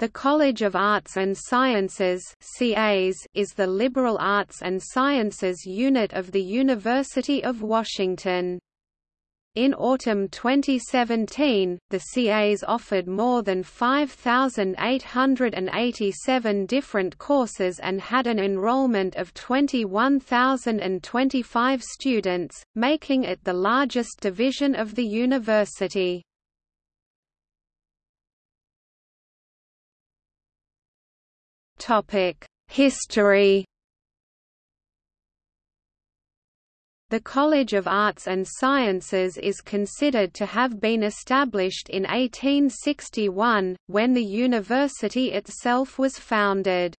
The College of Arts and Sciences is the liberal arts and sciences unit of the University of Washington. In autumn 2017, the CAS offered more than 5,887 different courses and had an enrollment of 21,025 students, making it the largest division of the university. History The College of Arts and Sciences is considered to have been established in 1861, when the university itself was founded.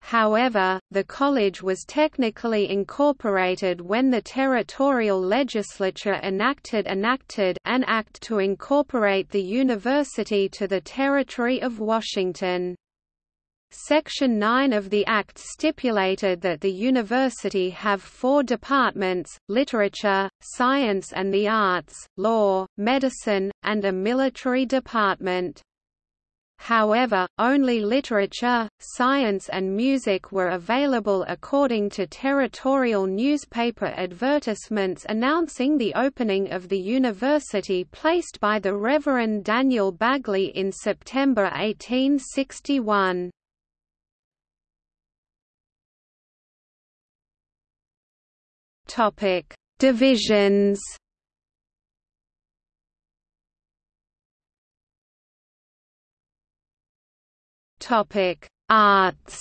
However, the college was technically incorporated when the territorial legislature enacted enacted an act to incorporate the university to the territory of Washington. Section 9 of the Act stipulated that the university have four departments, literature, science and the arts, law, medicine, and a military department. However, only literature, science and music were available according to territorial newspaper advertisements announcing the opening of the university placed by the Reverend Daniel Bagley in September 1861. Topic: Divisions. Topic: Arts.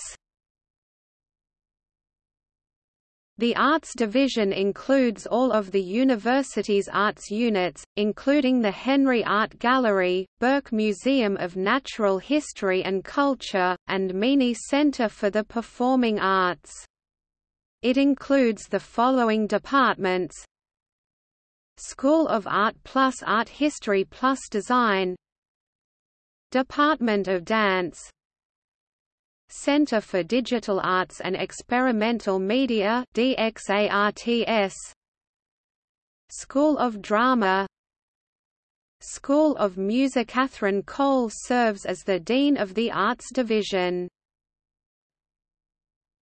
The Arts Division includes all of the university's arts units, including the Henry Art Gallery, Burke Museum of Natural History and Culture, and Meany Center for the Performing Arts. It includes the following departments. School of Art plus Art History plus Design. Department of Dance. Center for Digital Arts and Experimental Media DXARTS School of Drama. School of Music Catherine Cole serves as the Dean of the Arts Division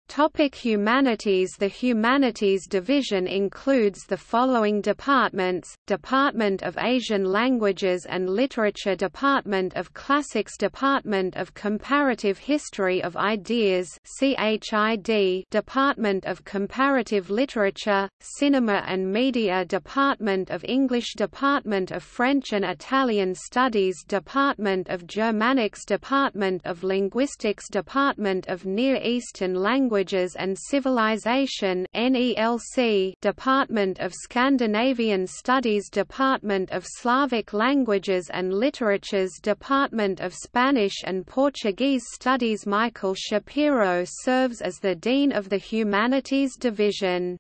Topic Humanities The Humanities Division includes the following departments, Department of Asian Languages and Literature Department of Classics Department of Comparative History of Ideas Department of Comparative Literature, Cinema and Media Department of English Department of French and Italian Studies Department of Germanics Department of Linguistics Department of Near Eastern Languages Languages and Civilization NELC Department of Scandinavian Studies Department of Slavic Languages and Literatures Department of Spanish and Portuguese Studies Michael Shapiro serves as the Dean of the Humanities Division.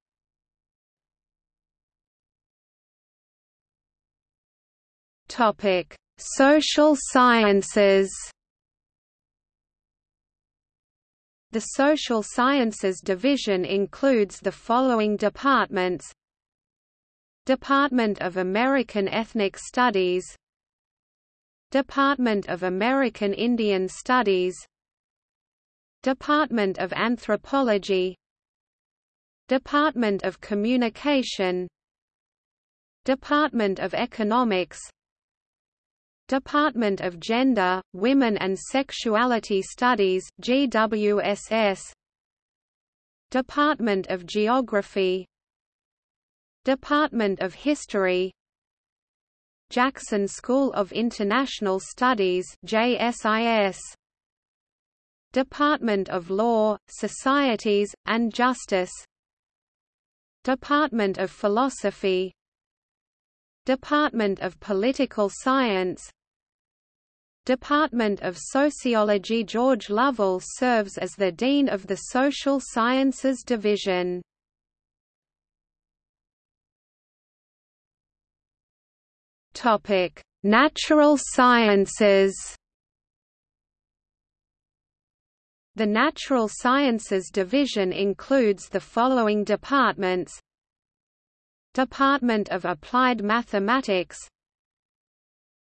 Topic: Social Sciences The Social Sciences Division includes the following departments. Department of American Ethnic Studies. Department of American Indian Studies. Department of Anthropology. Department of Communication. Department of Economics Department of Gender, Women and Sexuality Studies GWSS Department of Geography. Department of History. Jackson School of International Studies JSIS Department of Law, Societies, and Justice. Department of Philosophy. Department of Political Science Department of Sociology George Lovell serves as the Dean of the Social Sciences Division. Natural Sciences. The Natural Sciences Division includes the following departments Department of Applied Mathematics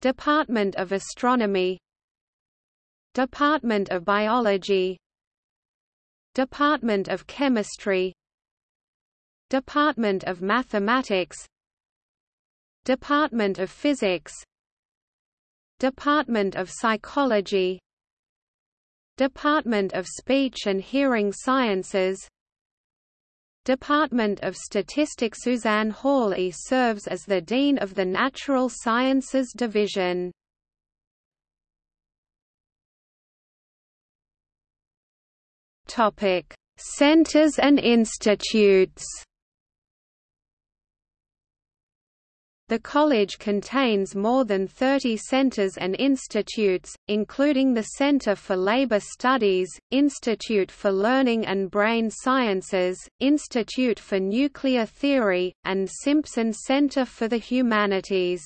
Department of Astronomy. Department of Biology. Department of Chemistry. Department of Mathematics. Department of Physics. Department of Psychology. Department of Speech and Hearing Sciences Department of Statistics Suzanne Hawley serves as the Dean of the Natural Sciences Division. Topic: Centers and institutes. The college contains more than 30 centers and institutes, including the Center for Labor Studies, Institute for Learning and Brain Sciences, Institute for Nuclear Theory, and Simpson Center for the Humanities.